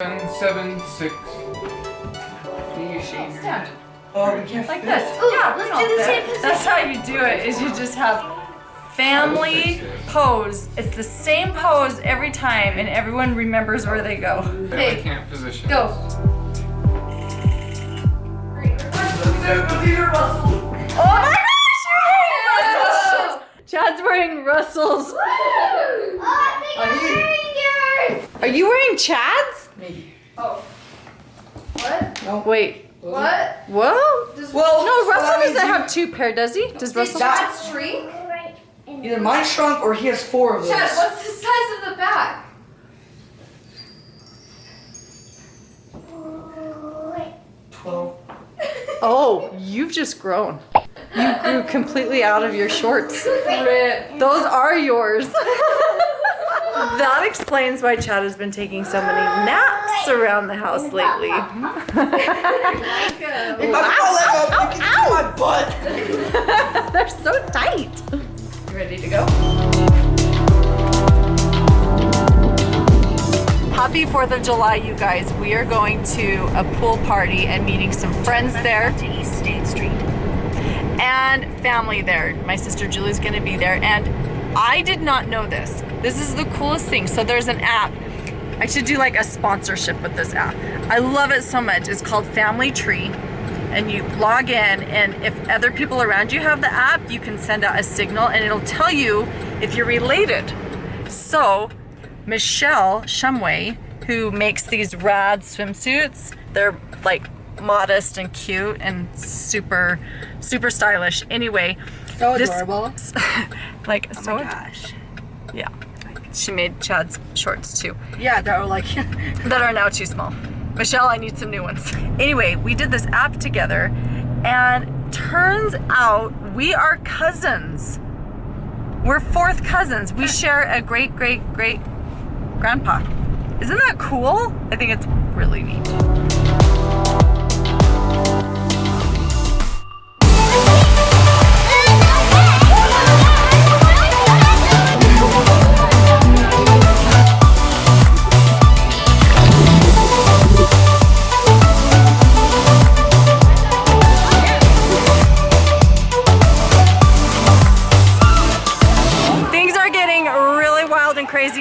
Seven, seven, six. Stand. Oh, we can't Like this. Ooh, yeah, let's do the same position. That's how you do it, is you just have family pose. It's the same pose every time and everyone remembers where they go. I Hey, can't position. go. Oh my gosh, you're wearing Russell's. Chad's wearing Russell's. Oh, I think I'm wearing yours. Are you wearing Chad's? Maybe. Oh. What? No. Wait. What? Whoa. Does Well, No, Russell that doesn't have two pair, does he? Does Russell? Chad shrink? Either mine shrunk or he has four of those. Chad, what's the size of the back? Twelve. Oh, you've just grown. You grew completely out of your shorts. Rip. Those are yours. that explains why Chad has been taking so many naps around the house lately. If I fall let go, you can my butt. They're so tight. You ready to go? Happy 4th of July, you guys. We are going to a pool party and meeting some friends there. To East State Street. And family there. My sister Julie's gonna be there. And I did not know this. This is the coolest thing. So there's an app. I should do like a sponsorship with this app. I love it so much. It's called Family Tree and you log in and if other people around you have the app you can send out a signal and it'll tell you if you're related so michelle shumway who makes these rad swimsuits they're like modest and cute and super super stylish anyway So this- adorable. like Oh so my gosh. yeah she made chad's shorts too Yeah, that were like. that are now too small. Michelle, I need some new ones. Anyway, we did this app together and turns out we are cousins. We're fourth cousins. We share a great, great, great grandpa. Isn't that cool? I think it's really neat.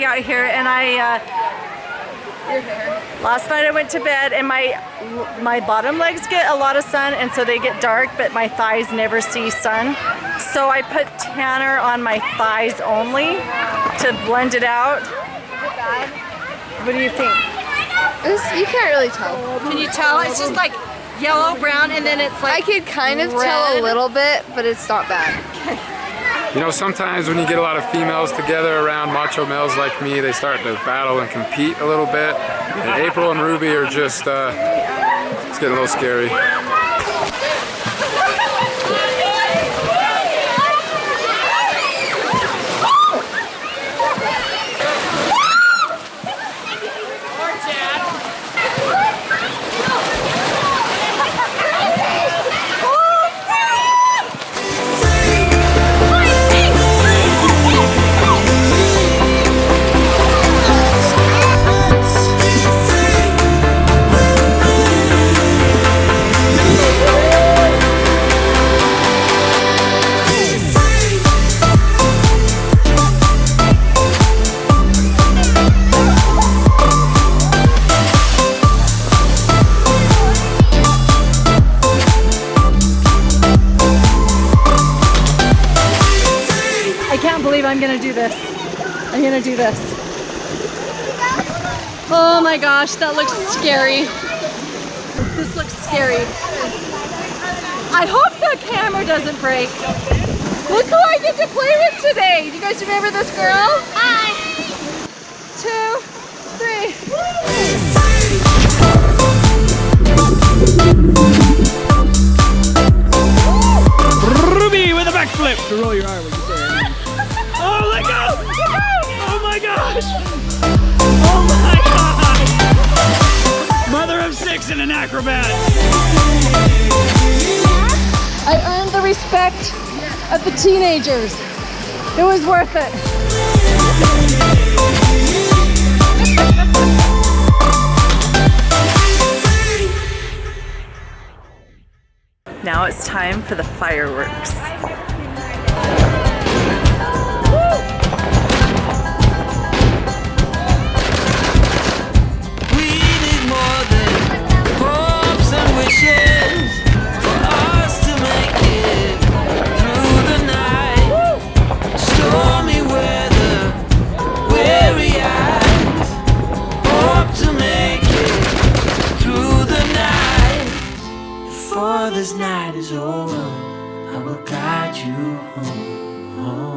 Out here and I uh, last night I went to bed and my my bottom legs get a lot of sun and so they get dark but my thighs never see sun. So I put tanner on my thighs only to blend it out. What do you think? It's, you can't really tell. can you tell? It's just like yellow brown and then it's like I could kind of tell a little bit, but it's not bad. You know, sometimes when you get a lot of females together around macho males like me, they start to battle and compete a little bit. And April and Ruby are just, uh, it's getting a little scary. I'm gonna do this. I'm gonna do this. Oh my gosh, that looks scary. This looks scary. I hope the camera doesn't break. Look who I get to play with today. Do you guys remember this girl? Hi. Two, three. Ruby with a backflip to roll your arm acrobat. I earned the respect of the teenagers. It was worth it. Now it's time for the fireworks. this night is over, I will guide you home. home.